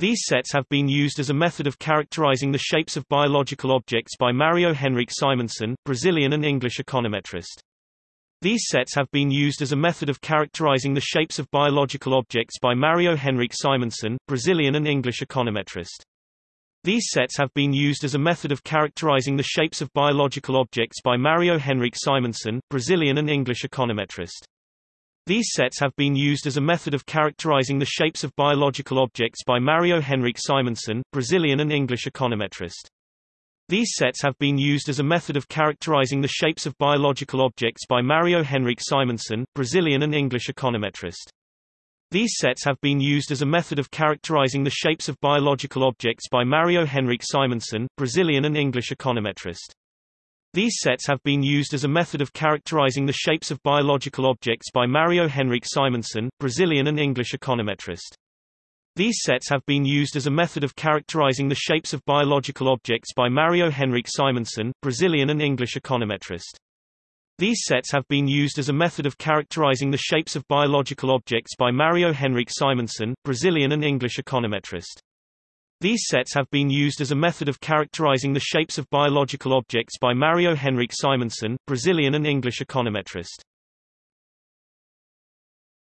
These sets have been used as a method of characterizing the shapes of biological objects by Mario Henrique Simonsen, Brazilian and English econometrist. These sets have been used as a method of characterizing the shapes of biological objects by Mario Henrique Simonsen, Brazilian and English econometrist. These sets have been used as a method of characterizing the shapes of biological objects by Mario Henrique Simonsen, Brazilian and English econometrist. These sets have been used as a method of characterizing the shapes of biological objects by Mario Henrique Simonsen, Brazilian and English econometrist. These sets have been used as a method of characterizing the shapes of biological objects by Mario Henrique Simonsen, Brazilian and English econometrist. These sets have been used as a method of characterizing the shapes of biological objects by Mario Henrique Simonsen, Brazilian and English econometrist. These sets have been used as a method of characterizing the shapes of biological objects by Mario Henrique Simonsen, Brazilian and English econometrist. These sets have been used as a method of characterizing the shapes of biological objects by Mario Henrique Simonsen, Brazilian and English econometrist. These sets have been used as a method of characterizing the shapes of biological objects by Mario Henrique Simonsen, Brazilian and English econometrist. These sets have been used as a method of characterizing the shapes of biological objects by Mario Henrique Simonsen, Brazilian and English econometrist.